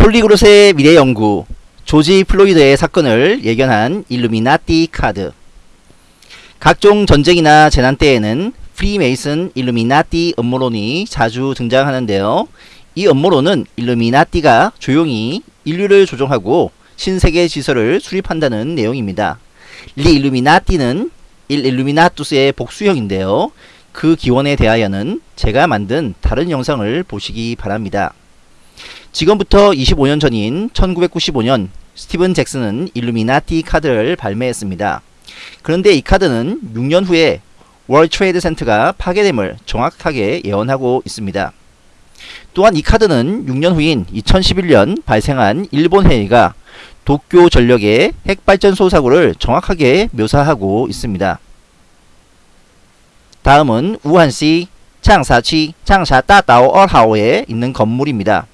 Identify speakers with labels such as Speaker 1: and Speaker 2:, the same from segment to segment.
Speaker 1: polyglot의 미래 연구 조지 플로이드의 사건을 예견한 일루미나티 카드 각종 전쟁이나 재난 때에는 프리메이슨 일루미나티 음모론이 자주 등장하는데요. 이 음모론은 일루미나티가 조용히 인류를 조종하고 신세계 질서를 수립한다는 내용입니다. 리 일루미나티는 일 illuminatus의 복수형인데요. 그 기원에 대하여는 제가 만든 다른 영상을 보시기 바랍니다. 지금부터 25년 전인 1995년 스티븐 잭슨은 일루미나티 카드를 발매했습니다. 그런데 이 카드는 6년 후에 월드 트레이드 센터가 파괴됨을 정확하게 예언하고 있습니다. 또한 이 카드는 6년 후인 2011년 발생한 일본 해일과 도쿄 전력의 핵발전소 사고를 정확하게 묘사하고 있습니다. 다음은 우한시 따다오 얼하오에 있는 건물입니다.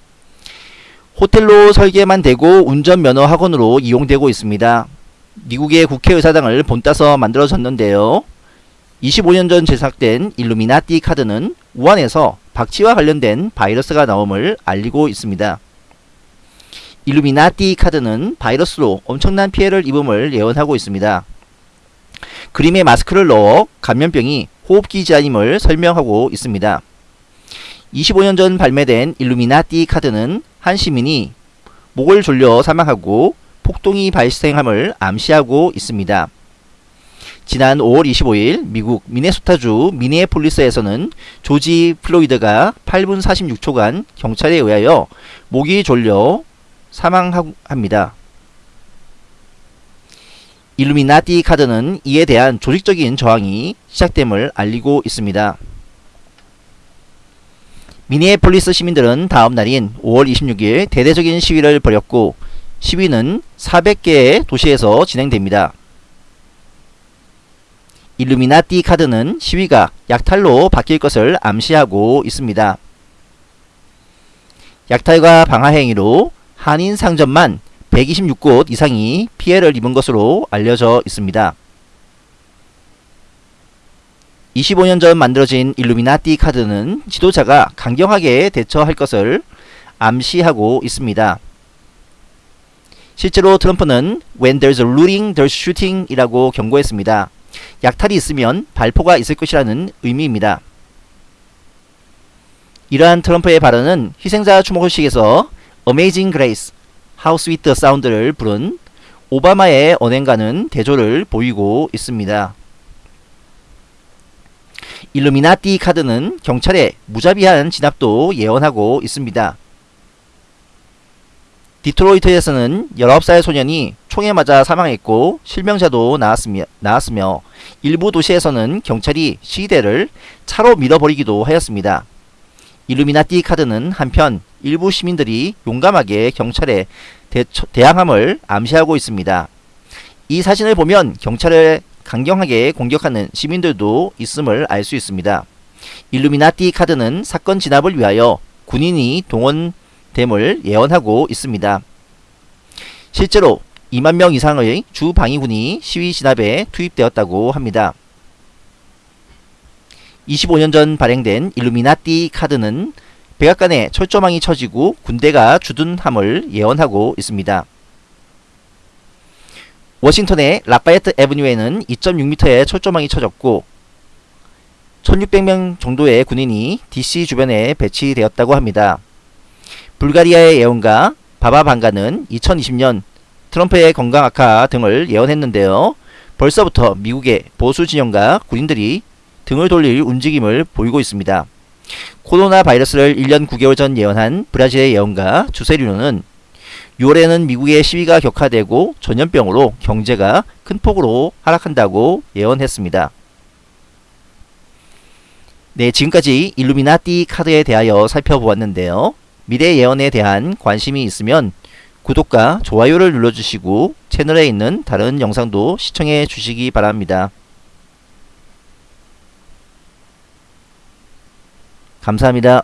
Speaker 1: 호텔로 설계만 되고 운전면허 학원으로 이용되고 있습니다. 미국의 국회의사당을 본따서 만들어졌는데요. 25년 전 제작된 일루미나티 카드는 우한에서 박쥐와 관련된 바이러스가 나옴을 알리고 있습니다. 일루미나티 카드는 바이러스로 엄청난 피해를 입음을 예언하고 있습니다. 그림에 마스크를 넣어 감염병이 호흡기 질환임을 설명하고 있습니다. 25년 전 발매된 일루미나티 카드는 한 시민이 목을 졸려 사망하고 폭동이 발생함을 암시하고 있습니다. 지난 5월 25일 미국 미네소타주 미니애폴리스에서는 조지 플로이드가 8분 46초간 경찰에 의하여 목이 졸려 사망합니다. 일루미나티 카드는 이에 대한 조직적인 저항이 시작됨을 알리고 있습니다. 미니애폴리스 시민들은 다음 날인 5월 26일 대대적인 시위를 벌였고 시위는 400개의 도시에서 진행됩니다. 일루미나티 카드는 시위가 약탈로 바뀔 것을 암시하고 있습니다. 약탈과 방화 행위로 한인 상점만 126곳 이상이 피해를 입은 것으로 알려져 있습니다. 25년 전 만들어진 일루미나티 카드는 지도자가 강경하게 대처할 것을 암시하고 있습니다. 실제로 트럼프는 When there's a looting, there's shooting 이라고 경고했습니다. 약탈이 있으면 발포가 있을 것이라는 의미입니다. 이러한 트럼프의 발언은 희생자 추모식에서 Amazing Grace, How Sweet the Sound를 부른 오바마의 언행과는 대조를 보이고 있습니다. 일루미나티 카드는 경찰의 무자비한 진압도 예언하고 있습니다. 디트로이트에서는 19살 소년이 총에 맞아 사망했고 실명자도 나왔으며, 나왔으며 일부 도시에서는 경찰이 시대를 차로 밀어버리기도 하였습니다. 일루미나티 카드는 한편 일부 시민들이 용감하게 경찰에 대항함을 암시하고 있습니다. 이 사진을 보면 경찰을 강경하게 공격하는 시민들도 있음을 알 수 있습니다. 일루미나티 카드는 사건 진압을 위하여 군인이 동원됨을 예언하고 있습니다. 실제로 2만 명 이상의 주 방위군이 시위 진압에 투입되었다고 합니다. 25년 전 발행된 일루미나티 카드는 백악관에 철조망이 쳐지고 군대가 주둔함을 예언하고 있습니다. 워싱턴의 라파예트 에브뉴에는 2.6m의 철조망이 쳐졌고 1600명 정도의 군인이 DC 주변에 배치되었다고 합니다. 불가리아의 예언가 바바 방가는 2020년 트럼프의 건강 악화 등을 예언했는데요. 벌써부터 미국의 보수 진영과 군인들이 등을 돌릴 움직임을 보이고 있습니다. 코로나 바이러스를 1년 9개월 전 예언한 브라질의 예언가 주세리노는 6월에는 미국의 시위가 격화되고 전염병으로 경제가 큰 폭으로 하락한다고 예언했습니다. 네, 지금까지 일루미나티 카드에 대하여 살펴보았는데요. 미래 예언에 대한 관심이 있으면 구독과 좋아요를 눌러주시고 채널에 있는 다른 영상도 시청해 주시기 바랍니다. 감사합니다.